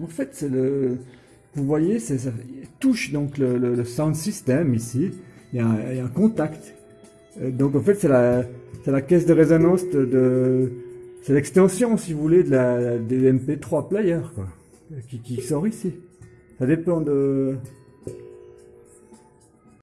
En fait. Vous voyez, ça touche donc le, sound system ici. Il y, a un, contact. Euh, donc en fait, c'est la, la caisse de résonance de... c'est l'extension, si vous voulez, de la, des MP3 player, quoi, qui, qui sort ici. Ça dépend de...